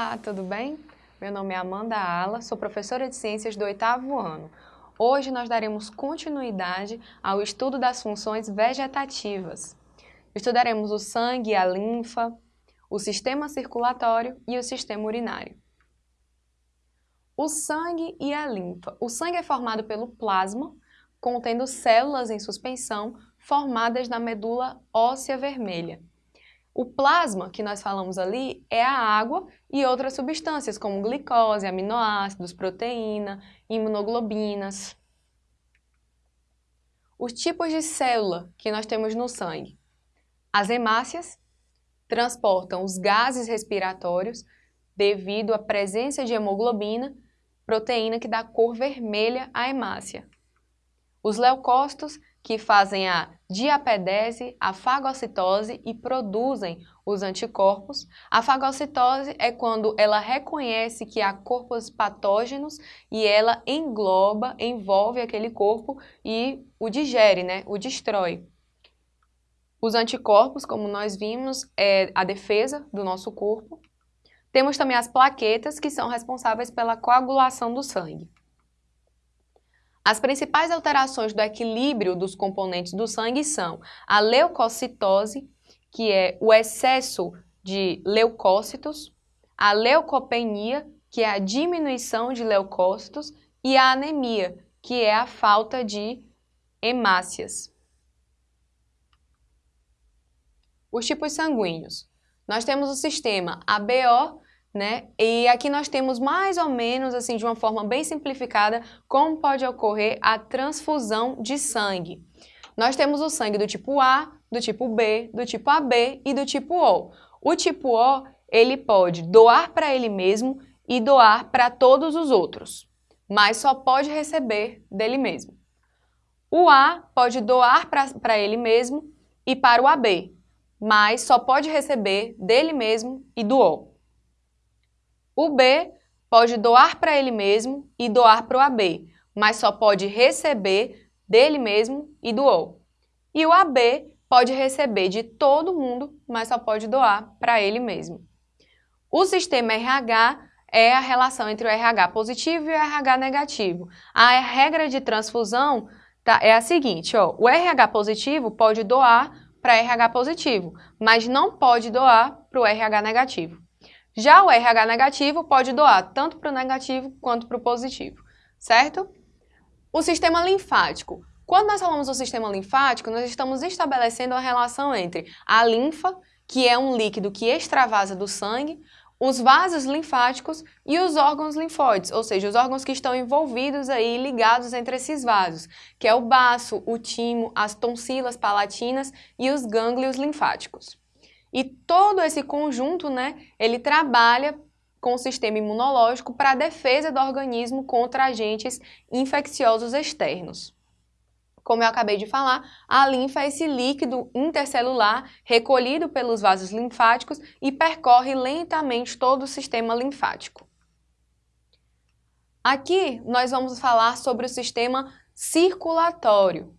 Olá, tudo bem? Meu nome é Amanda Ala, sou professora de Ciências do oitavo ano. Hoje nós daremos continuidade ao estudo das funções vegetativas. Estudaremos o sangue e a linfa, o sistema circulatório e o sistema urinário. O sangue e a linfa. O sangue é formado pelo plasma, contendo células em suspensão formadas na medula óssea vermelha. O plasma que nós falamos ali é a água e outras substâncias como glicose, aminoácidos, proteína, imunoglobinas. Os tipos de célula que nós temos no sangue. As hemácias transportam os gases respiratórios devido à presença de hemoglobina, proteína que dá cor vermelha à hemácia. Os leucócitos que fazem a diapedese, a fagocitose e produzem os anticorpos. A fagocitose é quando ela reconhece que há corpos patógenos e ela engloba, envolve aquele corpo e o digere, né? o destrói. Os anticorpos, como nós vimos, é a defesa do nosso corpo. Temos também as plaquetas, que são responsáveis pela coagulação do sangue. As principais alterações do equilíbrio dos componentes do sangue são a leucocitose, que é o excesso de leucócitos, a leucopenia, que é a diminuição de leucócitos, e a anemia, que é a falta de hemácias. Os tipos sanguíneos. Nós temos o sistema ABO, né? E aqui nós temos mais ou menos, assim, de uma forma bem simplificada, como pode ocorrer a transfusão de sangue. Nós temos o sangue do tipo A, do tipo B, do tipo AB e do tipo O. O tipo O, ele pode doar para ele mesmo e doar para todos os outros, mas só pode receber dele mesmo. O A pode doar para ele mesmo e para o AB, mas só pode receber dele mesmo e do O. O B pode doar para ele mesmo e doar para o AB, mas só pode receber dele mesmo e do O. E o AB pode receber de todo mundo, mas só pode doar para ele mesmo. O sistema RH é a relação entre o RH positivo e o RH negativo. A regra de transfusão tá, é a seguinte, ó, o RH positivo pode doar para RH positivo, mas não pode doar para o RH negativo. Já o RH negativo pode doar tanto para o negativo quanto para o positivo, certo? O sistema linfático. Quando nós falamos do sistema linfático, nós estamos estabelecendo a relação entre a linfa, que é um líquido que extravasa do sangue, os vasos linfáticos e os órgãos linfóides, ou seja, os órgãos que estão envolvidos aí, ligados entre esses vasos, que é o baço, o timo, as tonsilas palatinas e os gânglios linfáticos. E todo esse conjunto, né, ele trabalha com o sistema imunológico para a defesa do organismo contra agentes infecciosos externos. Como eu acabei de falar, a linfa é esse líquido intercelular recolhido pelos vasos linfáticos e percorre lentamente todo o sistema linfático. Aqui nós vamos falar sobre o sistema circulatório.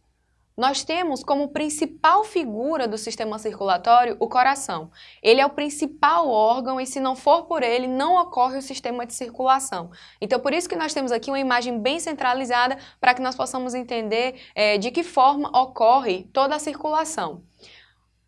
Nós temos como principal figura do sistema circulatório o coração. Ele é o principal órgão e se não for por ele, não ocorre o sistema de circulação. Então, por isso que nós temos aqui uma imagem bem centralizada para que nós possamos entender é, de que forma ocorre toda a circulação.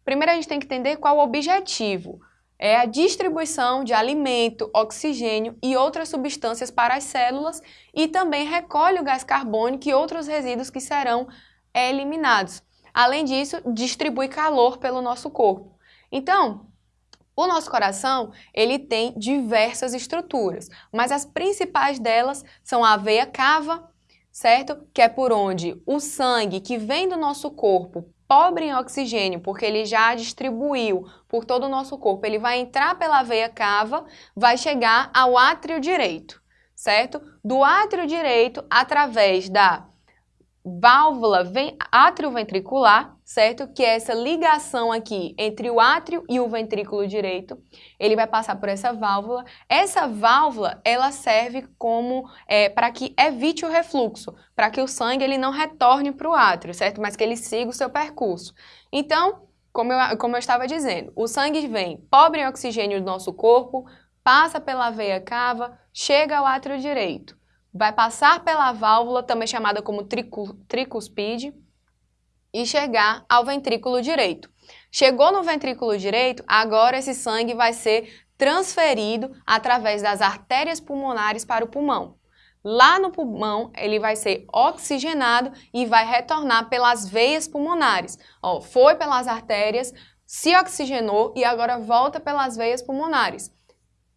Primeiro, a gente tem que entender qual o objetivo é a distribuição de alimento, oxigênio e outras substâncias para as células e também recolhe o gás carbônico e outros resíduos que serão eliminados. Além disso, distribui calor pelo nosso corpo. Então, o nosso coração, ele tem diversas estruturas, mas as principais delas são a veia cava, certo? Que é por onde o sangue que vem do nosso corpo, pobre em oxigênio, porque ele já distribuiu por todo o nosso corpo, ele vai entrar pela veia cava, vai chegar ao átrio direito, certo? Do átrio direito, através da válvula atrioventricular, certo? Que é essa ligação aqui entre o átrio e o ventrículo direito. Ele vai passar por essa válvula. Essa válvula, ela serve como é, para que evite o refluxo, para que o sangue ele não retorne para o átrio, certo? Mas que ele siga o seu percurso. Então, como eu, como eu estava dizendo, o sangue vem pobre em oxigênio do nosso corpo, passa pela veia cava, chega ao átrio direito. Vai passar pela válvula, também chamada como tricuspide, e chegar ao ventrículo direito. Chegou no ventrículo direito, agora esse sangue vai ser transferido através das artérias pulmonares para o pulmão. Lá no pulmão, ele vai ser oxigenado e vai retornar pelas veias pulmonares. Ó, foi pelas artérias, se oxigenou e agora volta pelas veias pulmonares,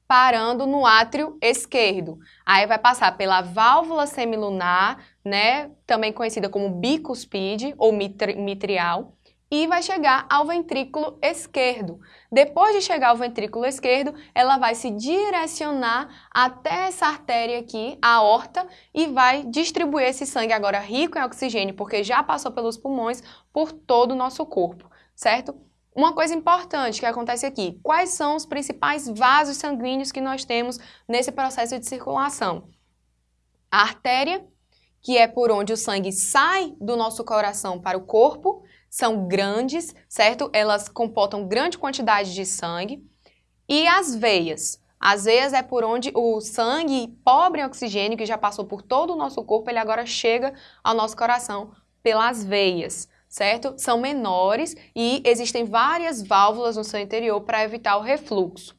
parando no átrio esquerdo. Aí vai passar pela válvula semilunar, né, também conhecida como bicuspide ou mitrial, e vai chegar ao ventrículo esquerdo. Depois de chegar ao ventrículo esquerdo, ela vai se direcionar até essa artéria aqui, a aorta, e vai distribuir esse sangue agora rico em oxigênio, porque já passou pelos pulmões, por todo o nosso corpo, certo? Uma coisa importante que acontece aqui, quais são os principais vasos sanguíneos que nós temos nesse processo de circulação? A artéria, que é por onde o sangue sai do nosso coração para o corpo, são grandes, certo? Elas comportam grande quantidade de sangue. E as veias. As veias é por onde o sangue pobre em oxigênio, que já passou por todo o nosso corpo, ele agora chega ao nosso coração pelas veias, certo? São menores e existem várias válvulas no seu interior para evitar o refluxo.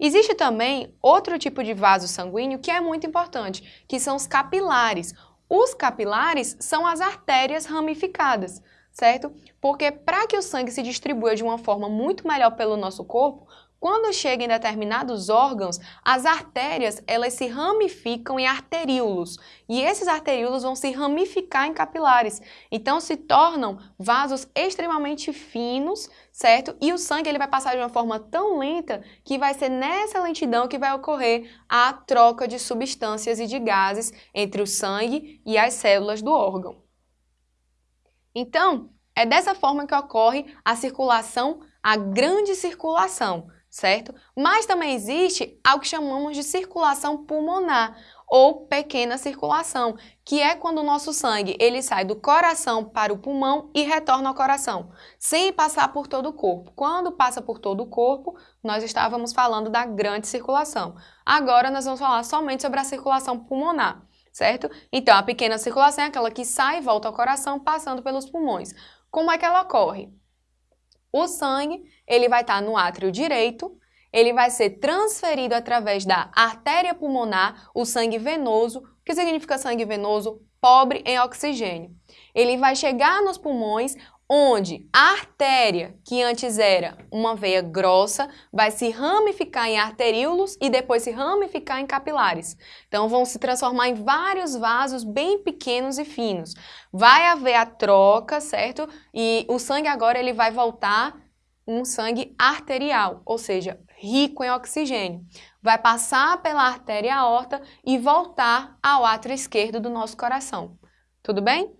Existe também outro tipo de vaso sanguíneo que é muito importante, que são os capilares. Os capilares são as artérias ramificadas certo? Porque para que o sangue se distribua de uma forma muito melhor pelo nosso corpo, quando chega em determinados órgãos, as artérias elas se ramificam em arteríolos e esses arteríolos vão se ramificar em capilares. Então se tornam vasos extremamente finos, certo? E o sangue ele vai passar de uma forma tão lenta que vai ser nessa lentidão que vai ocorrer a troca de substâncias e de gases entre o sangue e as células do órgão. Então, é dessa forma que ocorre a circulação, a grande circulação, certo? Mas também existe algo que chamamos de circulação pulmonar ou pequena circulação, que é quando o nosso sangue ele sai do coração para o pulmão e retorna ao coração, sem passar por todo o corpo. Quando passa por todo o corpo, nós estávamos falando da grande circulação. Agora nós vamos falar somente sobre a circulação pulmonar certo? Então, a pequena circulação é aquela que sai e volta ao coração, passando pelos pulmões. Como é que ela ocorre? O sangue, ele vai estar no átrio direito, ele vai ser transferido através da artéria pulmonar, o sangue venoso. O que significa sangue venoso? Pobre em oxigênio. Ele vai chegar nos pulmões, onde a artéria, que antes era uma veia grossa, vai se ramificar em arteríolos e depois se ramificar em capilares. Então vão se transformar em vários vasos bem pequenos e finos. Vai haver a troca, certo? E o sangue agora ele vai voltar um sangue arterial, ou seja, rico em oxigênio. Vai passar pela artéria aorta e voltar ao átrio esquerdo do nosso coração. Tudo bem?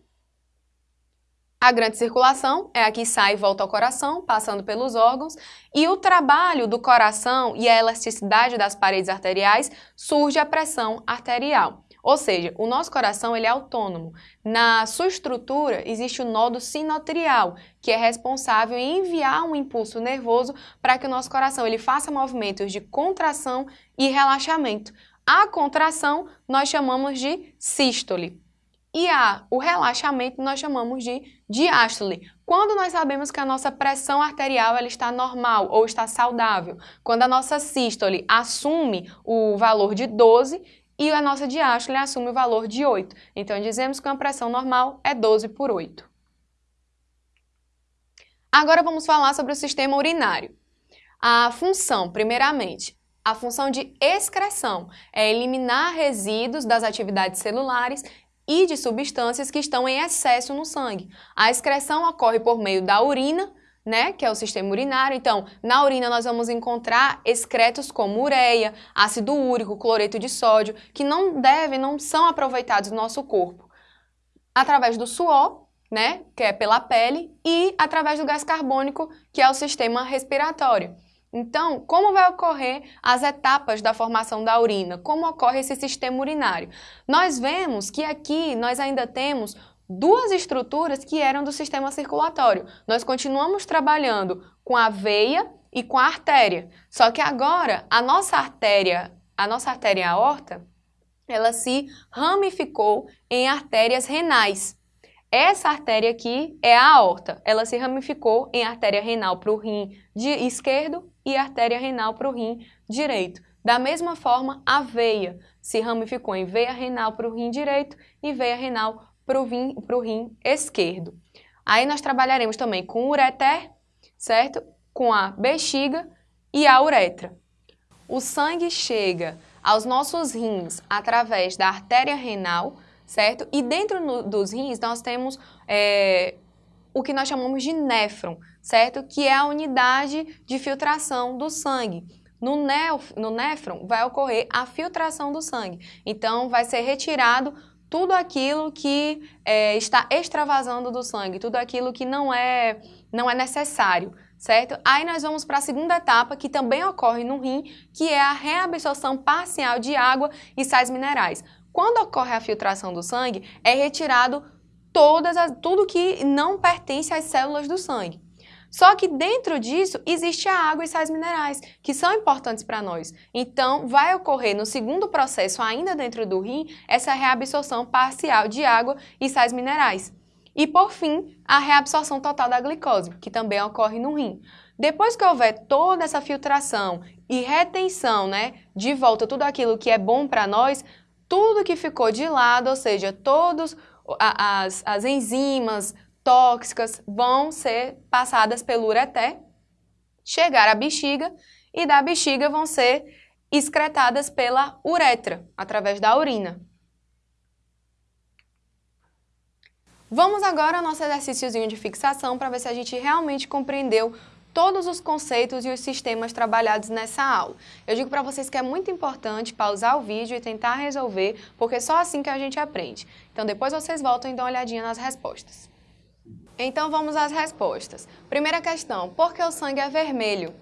A grande circulação é a que sai e volta ao coração, passando pelos órgãos, e o trabalho do coração e a elasticidade das paredes arteriais surge a pressão arterial. Ou seja, o nosso coração ele é autônomo. Na sua estrutura existe o nodo sinotrial, que é responsável em enviar um impulso nervoso para que o nosso coração ele faça movimentos de contração e relaxamento. A contração nós chamamos de sístole. E a, o relaxamento nós chamamos de diástole. Quando nós sabemos que a nossa pressão arterial ela está normal ou está saudável. Quando a nossa sístole assume o valor de 12 e a nossa diástole assume o valor de 8. Então, dizemos que uma pressão normal é 12 por 8. Agora vamos falar sobre o sistema urinário. A função, primeiramente, a função de excreção é eliminar resíduos das atividades celulares e de substâncias que estão em excesso no sangue. A excreção ocorre por meio da urina, né, que é o sistema urinário. Então, na urina nós vamos encontrar excretos como ureia, ácido úrico, cloreto de sódio, que não devem, não são aproveitados no nosso corpo. Através do suor, né, que é pela pele, e através do gás carbônico, que é o sistema respiratório. Então, como vai ocorrer as etapas da formação da urina? Como ocorre esse sistema urinário? Nós vemos que aqui nós ainda temos duas estruturas que eram do sistema circulatório. Nós continuamos trabalhando com a veia e com a artéria. Só que agora a nossa artéria, a nossa artéria aorta, ela se ramificou em artérias renais. Essa artéria aqui é a aorta. Ela se ramificou em artéria renal para o rim esquerdo e artéria renal para o rim direito. Da mesma forma, a veia se ramificou em veia renal para o rim direito e veia renal para o rim, rim esquerdo. Aí nós trabalharemos também com o ureter, certo? Com a bexiga e a uretra. O sangue chega aos nossos rins através da artéria renal, certo? E dentro no, dos rins nós temos é, o que nós chamamos de néfron, certo? Que é a unidade de filtração do sangue. No, nef no néfron vai ocorrer a filtração do sangue. Então, vai ser retirado tudo aquilo que é, está extravasando do sangue, tudo aquilo que não é, não é necessário, certo? Aí nós vamos para a segunda etapa, que também ocorre no rim, que é a reabsorção parcial de água e sais minerais. Quando ocorre a filtração do sangue, é retirado todas as, tudo que não pertence às células do sangue. Só que dentro disso existe a água e sais minerais, que são importantes para nós. Então, vai ocorrer no segundo processo, ainda dentro do rim, essa reabsorção parcial de água e sais minerais. E, por fim, a reabsorção total da glicose, que também ocorre no rim. Depois que houver toda essa filtração e retenção né, de volta tudo aquilo que é bom para nós, tudo que ficou de lado, ou seja, todas as, as enzimas, tóxicas vão ser passadas pelo ureté, chegar à bexiga e da bexiga vão ser excretadas pela uretra, através da urina. Vamos agora ao nosso exercíciozinho de fixação para ver se a gente realmente compreendeu todos os conceitos e os sistemas trabalhados nessa aula. Eu digo para vocês que é muito importante pausar o vídeo e tentar resolver, porque é só assim que a gente aprende. Então depois vocês voltam e dão uma olhadinha nas respostas. Então vamos às respostas. Primeira questão, por que o sangue é vermelho?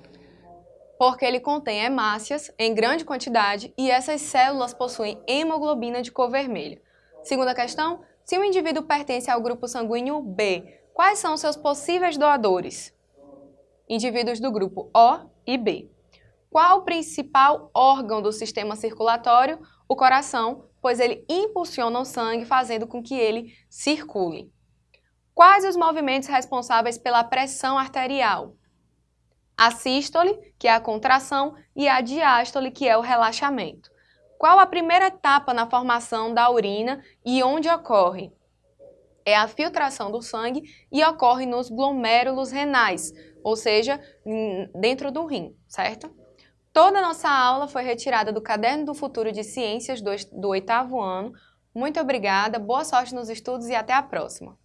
Porque ele contém hemácias em grande quantidade e essas células possuem hemoglobina de cor vermelha. Segunda questão, se o indivíduo pertence ao grupo sanguíneo B, quais são seus possíveis doadores? Indivíduos do grupo O e B. Qual o principal órgão do sistema circulatório? O coração, pois ele impulsiona o sangue, fazendo com que ele circule. Quais os movimentos responsáveis pela pressão arterial? A sístole, que é a contração, e a diástole, que é o relaxamento. Qual a primeira etapa na formação da urina e onde ocorre? É a filtração do sangue e ocorre nos glomérulos renais, ou seja, dentro do rim, certo? Toda a nossa aula foi retirada do Caderno do Futuro de Ciências do, oitavo ano. Muito obrigada, boa sorte nos estudos e até a próxima!